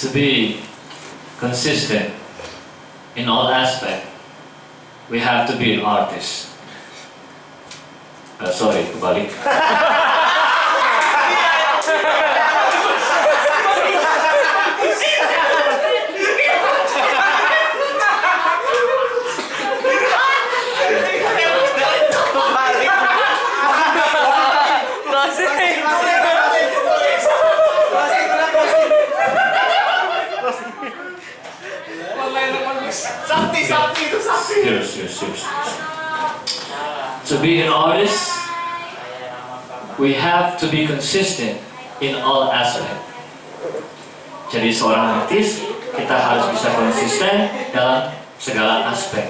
to be consistent in all aspect, we have to be an artist. Uh, sorry, kebalik. Sakti, sakti itu sakti. Serious, serious, serious. To be an artist, we have to be consistent in all aspect. Jadi seorang artis, kita harus bisa konsisten dalam segala aspek.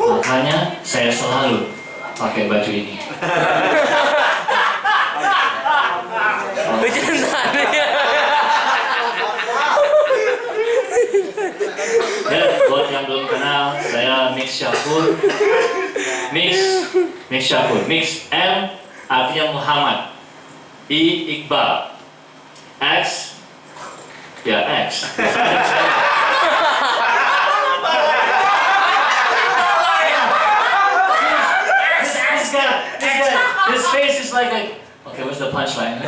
Makanya saya selalu pakai baju ini. Mix Syafur. Mix, Mix Syafur. Mix M artinya Muhammad. I Iqbal. X, ya X. His face is like. Okay, what's the punchline?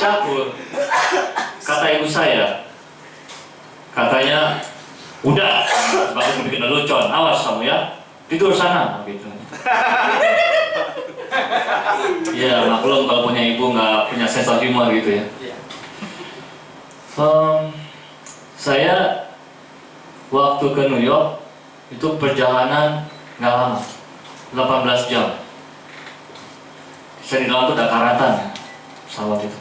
Syafur, kata ibu saya, udah, bagus bikin lelucon, awas kamu ya, tidur sana, gitu. Ya maklum kalau punya ibu nggak punya sense of humor gitu ya. Em, saya waktu ke New York itu perjalanan nggak lama, 18 jam. Saya di dalam tuh udah karatan ya, pesawat itu.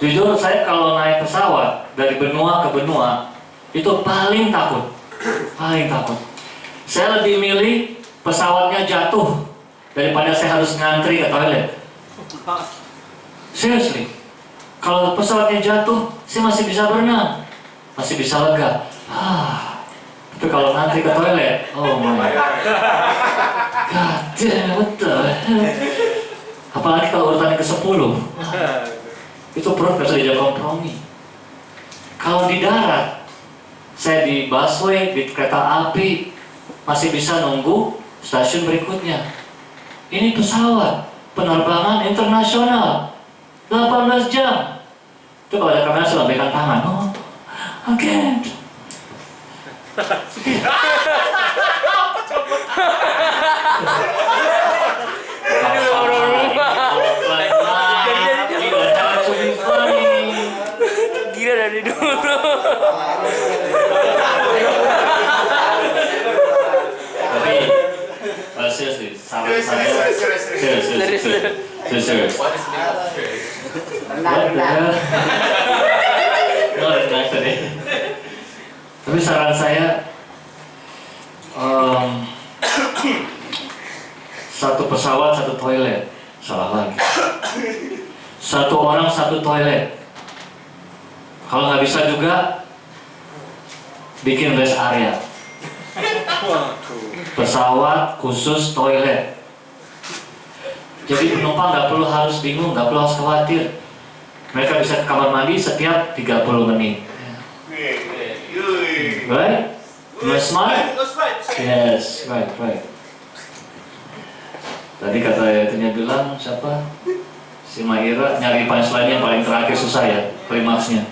Jujur saya kalau naik pesawat dari benua ke benua itu paling takut, paling takut. Saya lebih milih pesawatnya jatuh daripada saya harus ngantri ke toilet. Seriously, kalau pesawatnya jatuh, saya masih bisa berenang, masih bisa lega. Ah, tapi kalau ngantri ke toilet, oh my god, damn, what the hell? Apalagi kalau urutannya ke 10 itu perut gak bisa dijawab kompromi. Kalau di darat, saya di busway, di kereta api, masih bisa nunggu stasiun berikutnya. Ini pesawat, penerbangan internasional, 18 jam. Itu kalau ada kamera saya lambaikan tangan. Oh, again. What is the name of tadi. Tapi saran saya, em, satu pesawat satu toilet, salah lagi. Satu orang satu toilet. Kalau nggak bisa juga, bikin rest area. Pesawat khusus toilet. Jadi penumpang nggak perlu harus bingung, nggak perlu harus khawatir. Mereka bisa ke kamar mandi setiap 30 menit. Right? I smart? Yes, right, right. Tadi kata itunya bilang siapa? Si Maira nyari punchline yang paling terakhir susah ya, klimaksnya.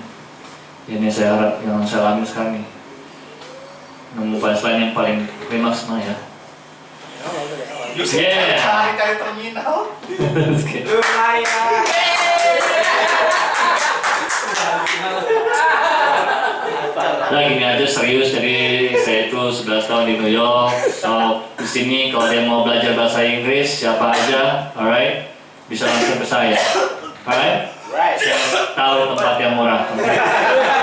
Ini saya harap yang saya alami sekarang nih. Nemu punchline yang paling klimaks mah ya. Yeah. cari terminal. Lumayan. Nah gini aja serius, jadi saya itu 11 tahun di New York. So di sini kalau ada yang mau belajar bahasa Inggris, siapa aja, alright, bisa langsung ke saya, alright. Right. Saya tahu tempat yang murah. oke?